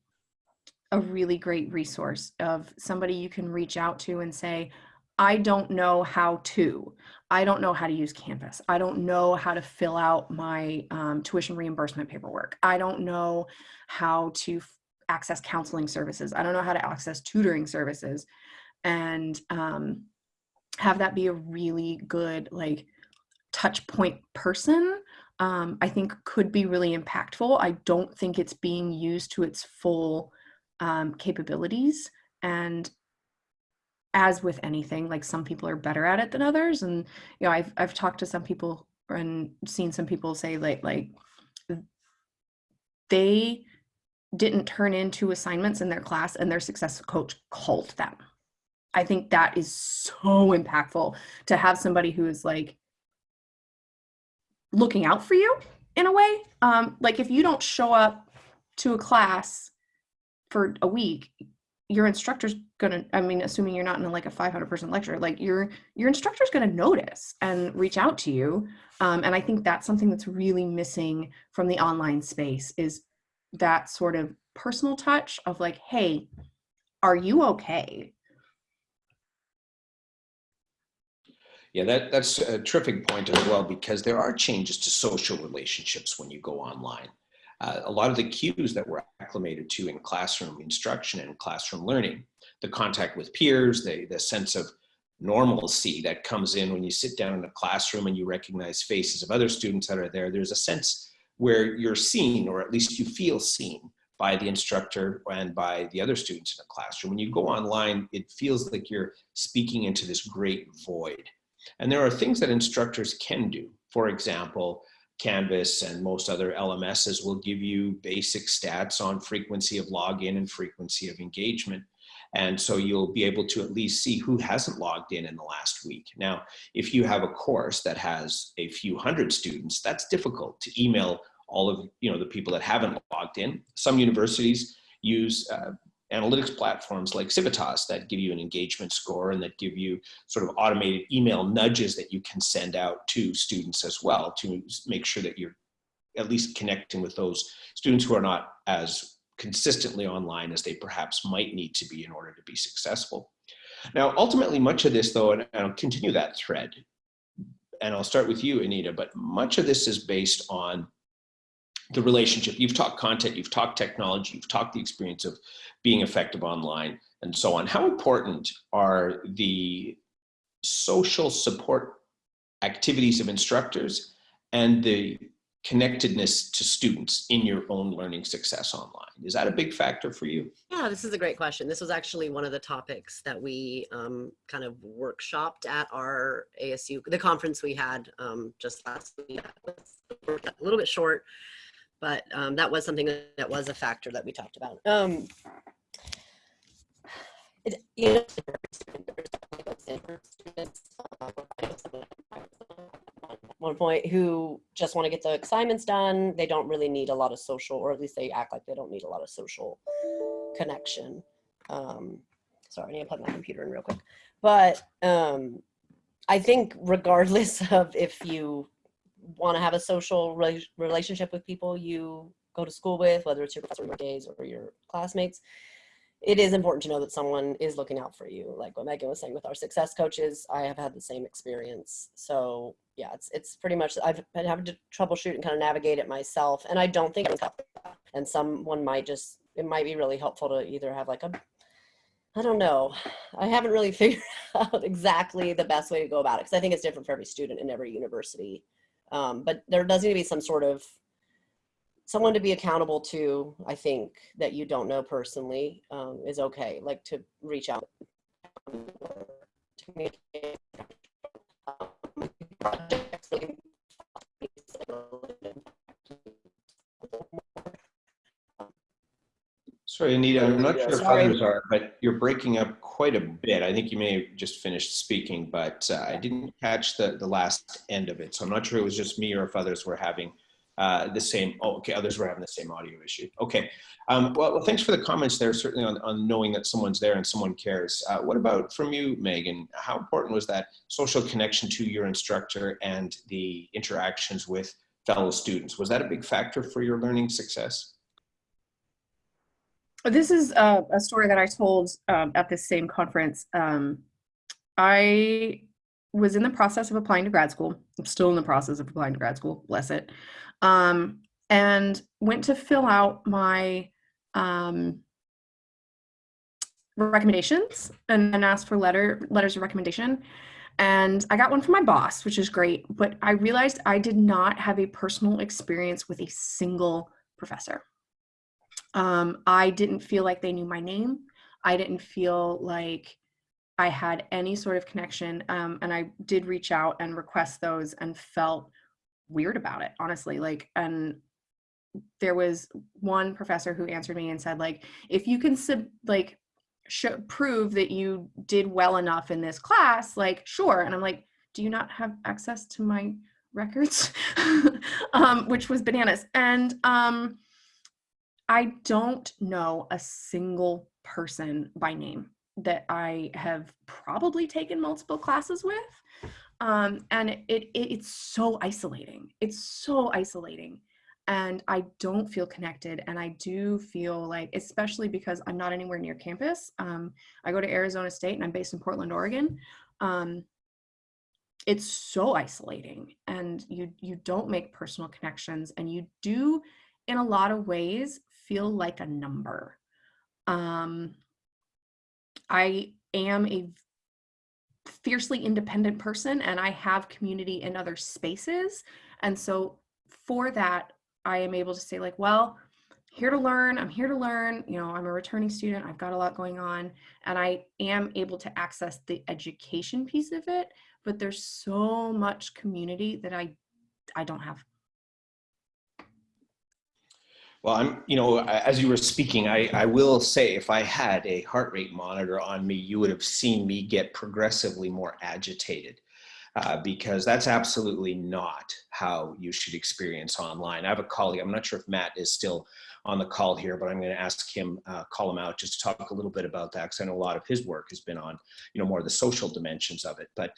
a really great resource of somebody you can reach out to and say, I don't know how to. I don't know how to use Canvas. I don't know how to fill out my um, tuition reimbursement paperwork. I don't know how to access counseling services. I don't know how to access tutoring services. And um, have that be a really good, like, touch point person, um, I think could be really impactful. I don't think it's being used to its full um, capabilities. And as with anything, like some people are better at it than others. And, you know, I've, I've talked to some people and seen some people say like, like they didn't turn into assignments in their class and their success coach called them. I think that is so impactful to have somebody who is like looking out for you in a way. Um, like if you don't show up to a class for a week, your instructor's gonna i mean assuming you're not in like a 500 person lecture like your your instructor's gonna notice and reach out to you um, and i think that's something that's really missing from the online space is that sort of personal touch of like hey are you okay Yeah, that, that's a terrific point as well, because there are changes to social relationships when you go online. Uh, a lot of the cues that we're acclimated to in classroom instruction and classroom learning, the contact with peers, the, the sense of normalcy that comes in when you sit down in a classroom and you recognize faces of other students that are there. There's a sense where you're seen, or at least you feel seen by the instructor and by the other students in the classroom. When you go online, it feels like you're speaking into this great void. And there are things that instructors can do. For example, Canvas and most other LMSs will give you basic stats on frequency of login and frequency of engagement. And so you'll be able to at least see who hasn't logged in in the last week. Now, if you have a course that has a few hundred students, that's difficult to email all of you know the people that haven't logged in. Some universities use uh, analytics platforms like Civitas that give you an engagement score and that give you sort of automated email nudges that you can send out to students as well to make sure that you're at least connecting with those students who are not as consistently online as they perhaps might need to be in order to be successful. Now, ultimately, much of this, though, and I'll continue that thread, and I'll start with you, Anita, but much of this is based on the relationship. You've talked content, you've talked technology, you've talked the experience of being effective online and so on. How important are the social support activities of instructors and the connectedness to students in your own learning success online? Is that a big factor for you? Yeah, this is a great question. This was actually one of the topics that we um, kind of workshopped at our ASU, the conference we had um, just last week. A little bit short, but um, that was something that was a factor that we talked about. Um, it, you know, one point who just want to get the assignments done. They don't really need a lot of social, or at least they act like they don't need a lot of social connection. Um, sorry, I need to plug my computer in real quick. But um, I think regardless of if you want to have a social re relationship with people you go to school with, whether it's your professor your or your classmates, it is important to know that someone is looking out for you. Like what Megan was saying with our success coaches, I have had the same experience. So yeah, it's it's pretty much I've been having to troubleshoot and kind of navigate it myself, and I don't think it's and someone might just it might be really helpful to either have like a I don't know. I haven't really figured out exactly the best way to go about it because I think it's different for every student in every university. Um, but there does need to be some sort of someone to be accountable to, I think, that you don't know personally um, is okay. Like to reach out. to communicate, projects, Sorry, Anita, I'm not sure if others are, but you're breaking up quite a bit. I think you may have just finished speaking, but uh, I didn't catch the, the last end of it. So I'm not sure it was just me or if others were having uh, the same, oh, okay, others were having the same audio issue. Okay, um, well, well, thanks for the comments there, certainly on, on knowing that someone's there and someone cares. Uh, what about from you, Megan? How important was that social connection to your instructor and the interactions with fellow students? Was that a big factor for your learning success? This is a, a story that I told um, at this same conference. Um, I was in the process of applying to grad school. I'm still in the process of applying to grad school, bless it. Um, and went to fill out my um, recommendations and, and asked for letter letters of recommendation. And I got one from my boss, which is great. But I realized I did not have a personal experience with a single professor. Um, I didn't feel like they knew my name. I didn't feel like I had any sort of connection. Um, and I did reach out and request those and felt weird about it, honestly. Like, and there was one professor who answered me and said, like, if you can sub, like show, prove that you did well enough in this class, like, sure. And I'm like, do you not have access to my records? um, which was bananas. And um, I don't know a single person by name that I have probably taken multiple classes with. Um, and it, it it's so isolating. It's so isolating. And I don't feel connected. And I do feel like, especially because I'm not anywhere near campus. Um, I go to Arizona State and I'm based in Portland, Oregon. Um, it's so isolating and you you don't make personal connections and you do in a lot of ways feel like a number. Um, I am a fiercely independent person and I have community in other spaces. And so for that, I am able to say like, well, here to learn, I'm here to learn, you know, I'm a returning student, I've got a lot going on, and I am able to access the education piece of it, but there's so much community that I I don't have. Well, I'm, you know, as you were speaking, I, I will say if I had a heart rate monitor on me, you would have seen me get progressively more agitated. Uh, because that's absolutely not how you should experience online. I have a colleague, I'm not sure if Matt is still on the call here, but I'm going to ask him, uh, call him out just to talk a little bit about that because I know a lot of his work has been on, you know, more of the social dimensions of it. But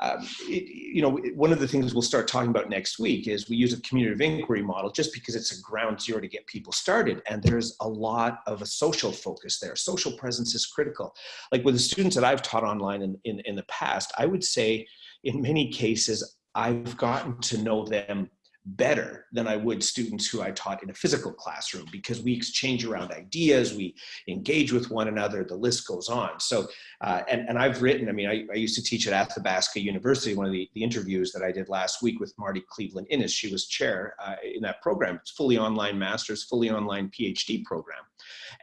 um, it, you know, one of the things we'll start talking about next week is we use a community of inquiry model just because it's a ground zero to get people started. And there's a lot of a social focus there. Social presence is critical. Like with the students that I've taught online in, in, in the past, I would say in many cases, I've gotten to know them better than I would students who I taught in a physical classroom because we exchange around ideas, we engage with one another, the list goes on. So, uh, and, and I've written, I mean, I, I used to teach at Athabasca University, one of the, the interviews that I did last week with Marti Cleveland Innes, she was chair uh, in that program. It's fully online master's, fully online PhD program.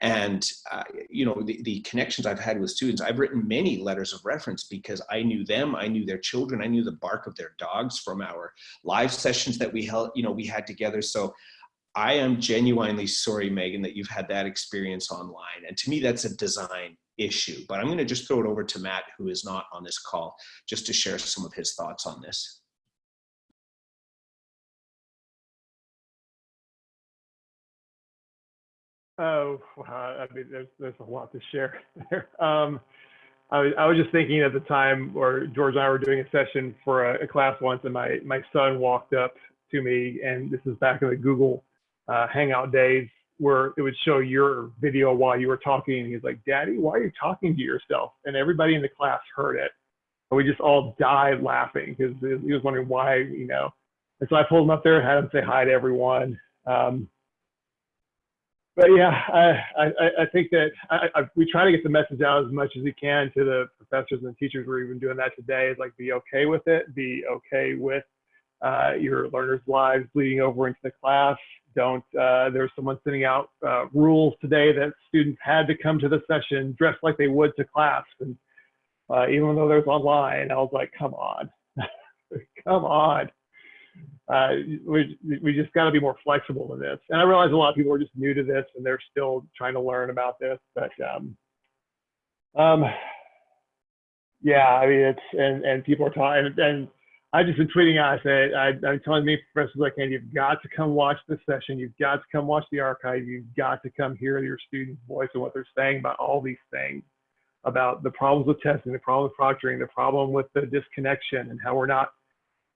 And, uh, you know, the, the connections I've had with students, I've written many letters of reference because I knew them, I knew their children, I knew the bark of their dogs from our live sessions that we held, you know, we had together. So I am genuinely sorry, Megan, that you've had that experience online. And to me, that's a design issue. But I'm going to just throw it over to Matt, who is not on this call, just to share some of his thoughts on this. Oh. I mean, there's there's a lot to share there. Um, I was, I was just thinking at the time, or George and I were doing a session for a, a class once, and my my son walked up to me, and this is back in the Google uh, Hangout days, where it would show your video while you were talking. And he's like, Daddy, why are you talking to yourself? And everybody in the class heard it. And we just all died laughing because he was wondering why, you know. And so I pulled him up there, and had him say hi to everyone. Um, but yeah, I, I, I think that I, I, we try to get the message out as much as we can to the professors and the teachers. We're even doing that today. Is like be okay with it. Be okay with uh, your learners' lives bleeding over into the class. Don't. Uh, there's someone sending out uh, rules today that students had to come to the session dressed like they would to class, and uh, even though there's online, I was like, come on, come on uh, we, we just got to be more flexible than this. And I realize a lot of people are just new to this and they're still trying to learn about this. But um, um, yeah, I mean, it's, and, and people are talking, and I just been tweeting out, I said, I, I'm telling me professors like, and you've got to come watch this session. You've got to come watch the archive. You've got to come hear your students' voice and what they're saying about all these things about the problems with testing, the problem with proctoring, the problem with the disconnection and how we're not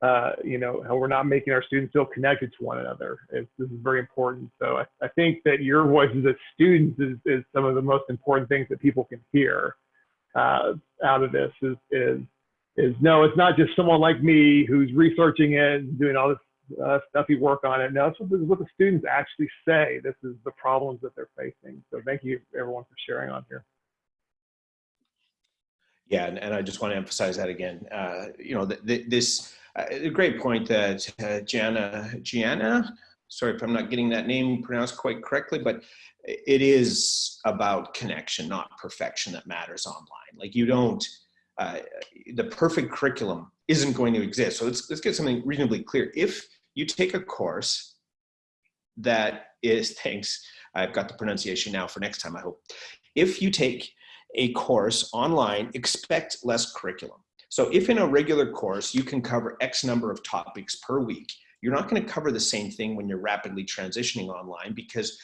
uh, you know, how we're not making our students feel connected to one another. It's, this is very important. So I, I, think that your voices as students is, is some of the most important things that people can hear uh, out of this is, is, is no, it's not just someone like me who's researching it and doing all this uh, stuffy work on it. No, it's what, what the students actually say. This is the problems that they're facing. So thank you everyone for sharing on here. Yeah, and, and I just want to emphasize that again. Uh, you know, th th this uh, great point that uh, Gianna, Gianna, sorry if I'm not getting that name pronounced quite correctly, but it is about connection, not perfection that matters online. Like you don't, uh, the perfect curriculum isn't going to exist. So let's, let's get something reasonably clear. If you take a course that is, thanks, I've got the pronunciation now for next time, I hope. If you take a course online, expect less curriculum. So if in a regular course, you can cover X number of topics per week, you're not gonna cover the same thing when you're rapidly transitioning online because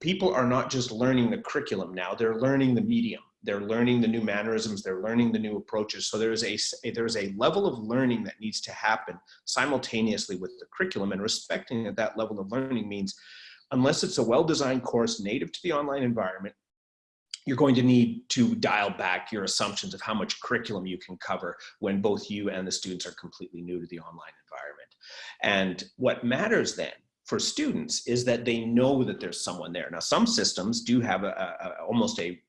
people are not just learning the curriculum now, they're learning the medium. They're learning the new mannerisms, they're learning the new approaches. So there's a, there's a level of learning that needs to happen simultaneously with the curriculum and respecting that that level of learning means unless it's a well-designed course native to the online environment, you're going to need to dial back your assumptions of how much curriculum you can cover when both you and the students are completely new to the online environment. And what matters then for students is that they know that there's someone there. Now, some systems do have a, a, almost a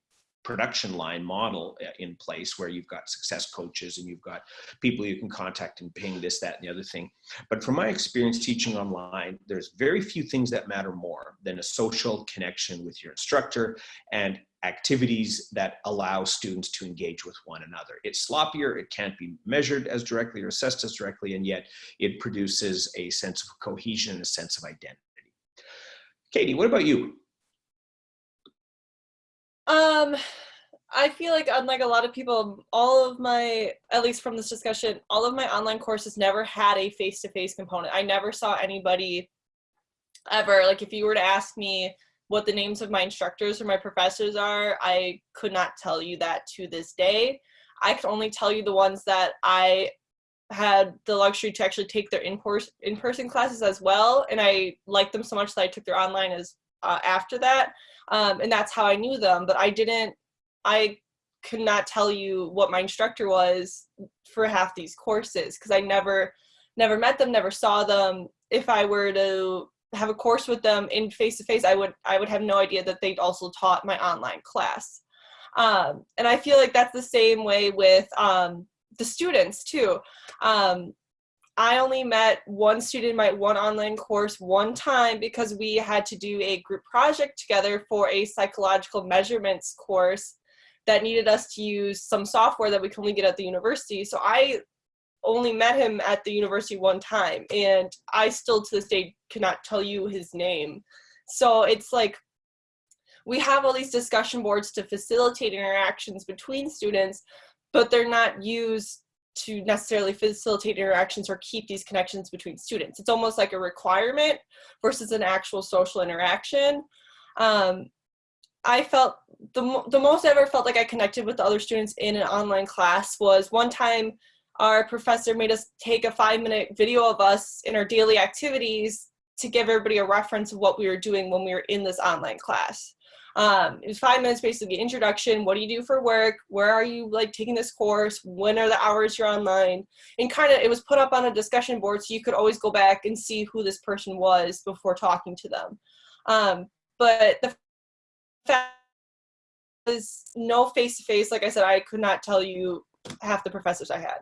production line model uh, in place where you've got success coaches and you've got people you can contact and ping this, that, and the other thing. But from my experience teaching online, there's very few things that matter more than a social connection with your instructor and activities that allow students to engage with one another. It's sloppier, it can't be measured as directly or assessed as directly, and yet it produces a sense of cohesion and a sense of identity. Katie, what about you? Um, I feel like unlike a lot of people, all of my, at least from this discussion, all of my online courses never had a face-to-face -face component. I never saw anybody ever, like if you were to ask me what the names of my instructors or my professors are, I could not tell you that to this day. I can only tell you the ones that I had the luxury to actually take their in-person in -person classes as well. And I liked them so much that I took their online as uh, after that um, and that's how I knew them. But I didn't, I could not tell you what my instructor was for half these courses because I never, never met them, never saw them. If I were to have a course with them in face to face, I would, I would have no idea that they'd also taught my online class. Um, and I feel like that's the same way with um, the students too. Um, I only met one student in my one online course one time because we had to do a group project together for a psychological measurements course that needed us to use some software that we can only get at the university. So I only met him at the university one time and I still to this day cannot tell you his name. So it's like we have all these discussion boards to facilitate interactions between students, but they're not used to necessarily facilitate interactions or keep these connections between students. It's almost like a requirement versus an actual social interaction. Um, I felt the, the most I ever felt like I connected with the other students in an online class was one time our professor made us take a five minute video of us in our daily activities to give everybody a reference of what we were doing when we were in this online class. Um, it was five minutes, basically introduction. What do you do for work? Where are you like taking this course? When are the hours you're online? And kind of, it was put up on a discussion board so you could always go back and see who this person was before talking to them. Um, but the fact was no face to face. Like I said, I could not tell you half the professors I had.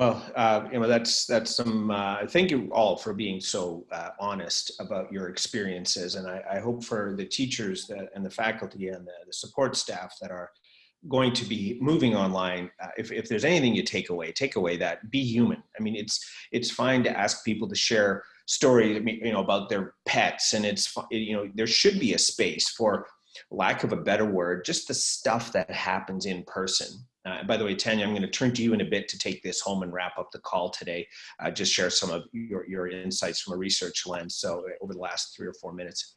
Well, uh, you know, that's that's some. Uh, thank you all for being so uh, honest about your experiences, and I, I, hope for the teachers that and the faculty and the, the support staff that are going to be moving online. Uh, if if there's anything you take away, take away that be human. I mean, it's it's fine to ask people to share stories, you know, about their pets, and it's you know there should be a space for lack of a better word, just the stuff that happens in person uh, by the way, Tanya, I'm going to turn to you in a bit to take this home and wrap up the call today. Uh, just share some of your, your insights from a research lens. So uh, over the last three or four minutes.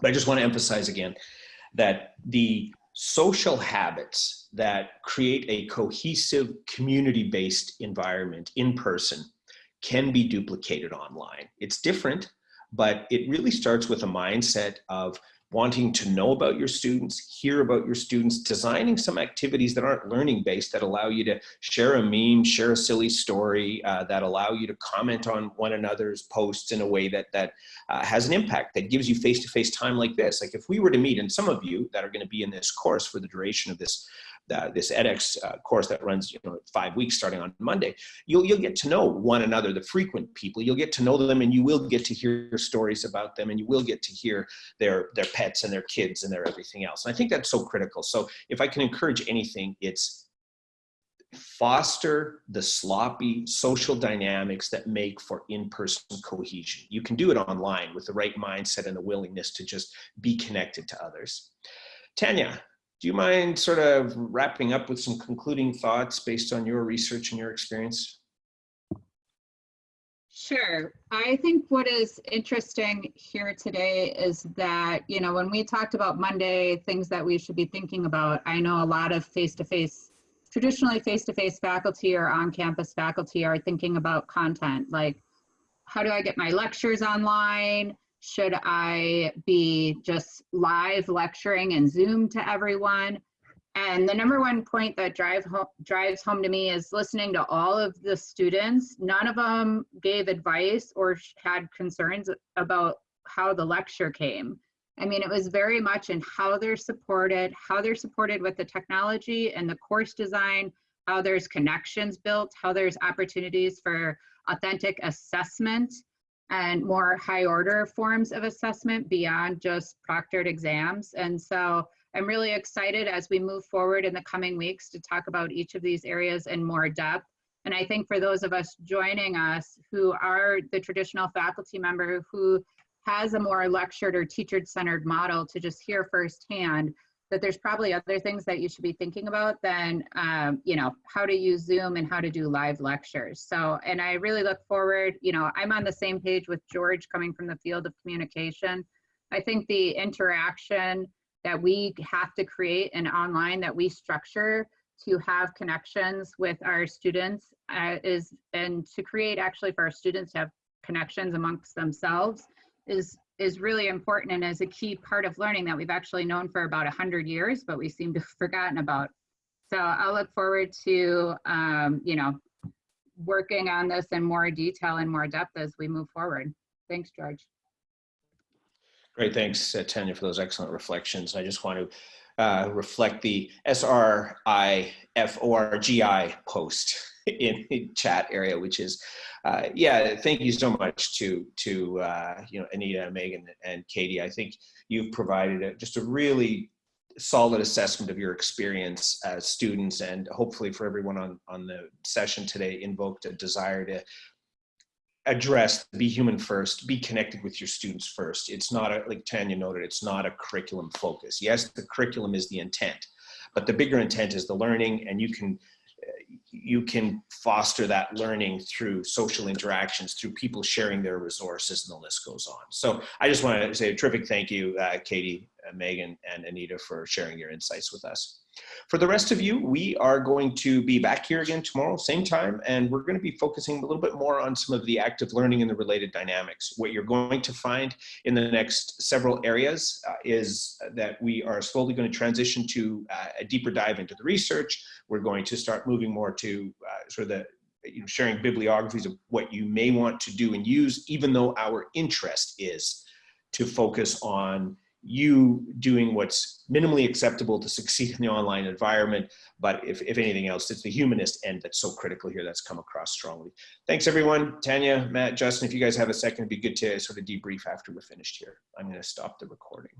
But I just want to emphasize again that the social habits that create a cohesive community-based environment in person can be duplicated online. It's different, but it really starts with a mindset of wanting to know about your students, hear about your students, designing some activities that aren't learning based that allow you to share a meme, share a silly story, uh, that allow you to comment on one another's posts in a way that, that uh, has an impact, that gives you face-to-face -face time like this. Like if we were to meet, and some of you that are gonna be in this course for the duration of this uh, this edX uh, course that runs you know five weeks starting on Monday, you'll you'll get to know one another, the frequent people. You'll get to know them, and you will get to hear stories about them, and you will get to hear their their pets and their kids and their everything else. And I think that's so critical. So if I can encourage anything, it's foster the sloppy social dynamics that make for in-person cohesion. You can do it online with the right mindset and the willingness to just be connected to others. Tanya, do you mind sort of wrapping up with some concluding thoughts based on your research and your experience? Sure. I think what is interesting here today is that, you know, when we talked about Monday, things that we should be thinking about, I know a lot of face-to-face, -face, traditionally face-to-face -face faculty or on-campus faculty are thinking about content, like how do I get my lectures online? Should I be just live lecturing and Zoom to everyone? And the number one point that drive drives home to me is listening to all of the students. None of them gave advice or had concerns about how the lecture came. I mean, it was very much in how they're supported, how they're supported with the technology and the course design, how there's connections built, how there's opportunities for authentic assessment and more high order forms of assessment beyond just proctored exams. And so I'm really excited as we move forward in the coming weeks to talk about each of these areas in more depth. And I think for those of us joining us who are the traditional faculty member who has a more lectured or teacher centered model to just hear firsthand, that there's probably other things that you should be thinking about than, um, you know, how to use Zoom and how to do live lectures. So, and I really look forward, you know, I'm on the same page with George coming from the field of communication. I think the interaction that we have to create and online that we structure to have connections with our students uh, is, and to create actually for our students to have connections amongst themselves is is really important and is a key part of learning that we've actually known for about 100 years, but we seem to have forgotten about. So I'll look forward to, um, you know, working on this in more detail and more depth as we move forward. Thanks, George. Great, thanks, uh, Tanya, for those excellent reflections. I just want to uh, reflect the SRIFORGI post in the chat area, which is, uh, yeah, thank you so much to, to uh, you know, Anita, Megan, and Katie. I think you've provided a, just a really solid assessment of your experience as students and hopefully for everyone on, on the session today invoked a desire to address be human first be connected with your students first it's not a, like tanya noted it's not a curriculum focus yes the curriculum is the intent but the bigger intent is the learning and you can you can foster that learning through social interactions, through people sharing their resources, and the list goes on. So I just want to say a terrific thank you, uh, Katie, Megan and Anita for sharing your insights with us. For the rest of you, we are going to be back here again tomorrow, same time, and we're going to be focusing a little bit more on some of the active learning and the related dynamics. What you're going to find in the next several areas uh, is that we are slowly going to transition to uh, a deeper dive into the research. We're going to start moving more to uh, sort of the you know, sharing bibliographies of what you may want to do and use, even though our interest is to focus on you doing what's minimally acceptable to succeed in the online environment. But if, if anything else, it's the humanist end that's so critical here that's come across strongly. Thanks everyone. Tanya, Matt, Justin, if you guys have a second, it'd be good to sort of debrief after we're finished here. I'm gonna stop the recording.